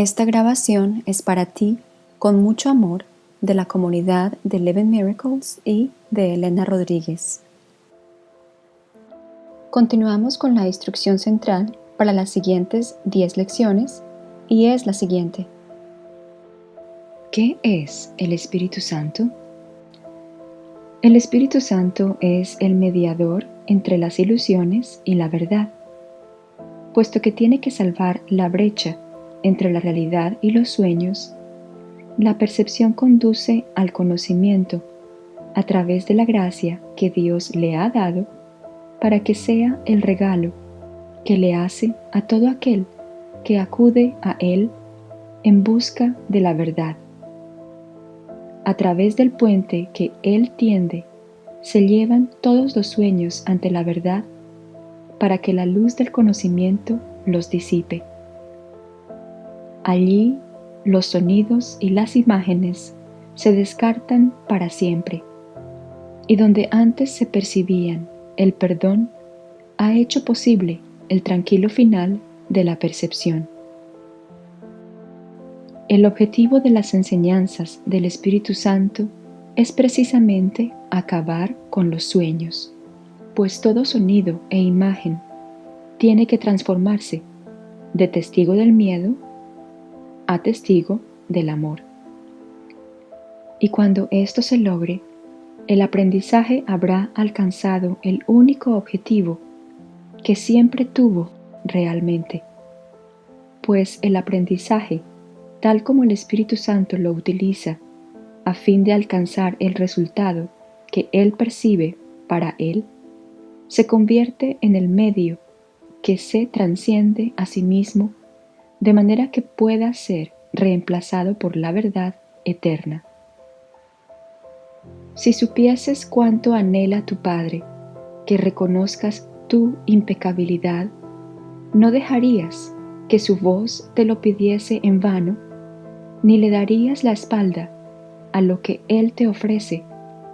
Esta grabación es para ti, con mucho amor, de la comunidad de Eleven Miracles y de Elena Rodríguez. Continuamos con la instrucción central para las siguientes 10 lecciones y es la siguiente. ¿Qué es el Espíritu Santo? El Espíritu Santo es el mediador entre las ilusiones y la verdad, puesto que tiene que salvar la brecha entre la realidad y los sueños, la percepción conduce al conocimiento a través de la gracia que Dios le ha dado para que sea el regalo que le hace a todo aquel que acude a Él en busca de la verdad. A través del puente que Él tiende, se llevan todos los sueños ante la verdad para que la luz del conocimiento los disipe. Allí los sonidos y las imágenes se descartan para siempre, y donde antes se percibían el perdón, ha hecho posible el tranquilo final de la percepción. El objetivo de las enseñanzas del Espíritu Santo es precisamente acabar con los sueños, pues todo sonido e imagen tiene que transformarse de testigo del miedo a testigo del amor. Y cuando esto se logre, el aprendizaje habrá alcanzado el único objetivo que siempre tuvo realmente, pues el aprendizaje, tal como el Espíritu Santo lo utiliza a fin de alcanzar el resultado que Él percibe para Él, se convierte en el medio que se transciende a sí mismo de manera que pueda ser reemplazado por la verdad eterna. Si supieses cuánto anhela tu Padre que reconozcas tu impecabilidad, no dejarías que su voz te lo pidiese en vano, ni le darías la espalda a lo que Él te ofrece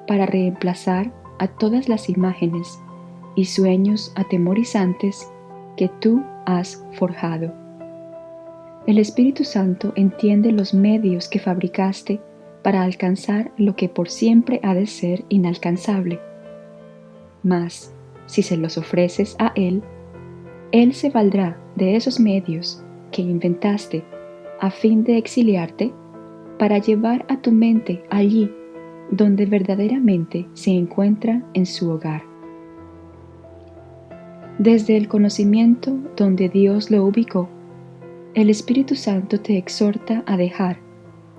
para reemplazar a todas las imágenes y sueños atemorizantes que tú has forjado. El Espíritu Santo entiende los medios que fabricaste para alcanzar lo que por siempre ha de ser inalcanzable. Mas, si se los ofreces a Él, Él se valdrá de esos medios que inventaste a fin de exiliarte para llevar a tu mente allí donde verdaderamente se encuentra en su hogar. Desde el conocimiento donde Dios lo ubicó, el Espíritu Santo te exhorta a dejar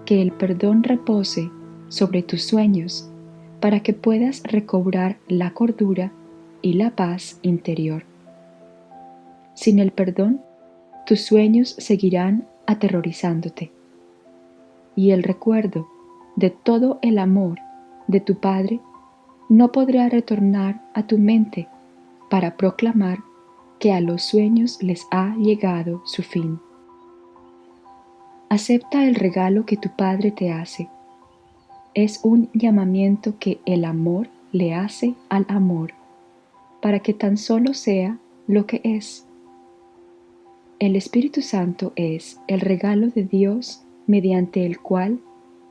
que el perdón repose sobre tus sueños para que puedas recobrar la cordura y la paz interior. Sin el perdón, tus sueños seguirán aterrorizándote y el recuerdo de todo el amor de tu Padre no podrá retornar a tu mente para proclamar que a los sueños les ha llegado su fin. Acepta el regalo que tu Padre te hace. Es un llamamiento que el amor le hace al amor, para que tan solo sea lo que es. El Espíritu Santo es el regalo de Dios mediante el cual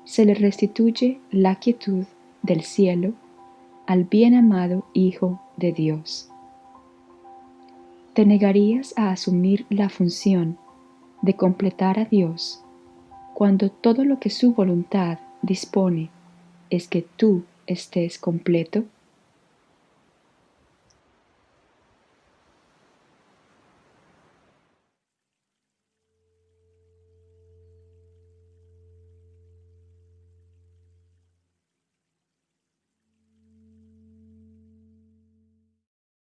se le restituye la quietud del cielo al bien amado Hijo de Dios. ¿Te negarías a asumir la función de completar a Dios cuando todo lo que su voluntad dispone es que tú estés completo?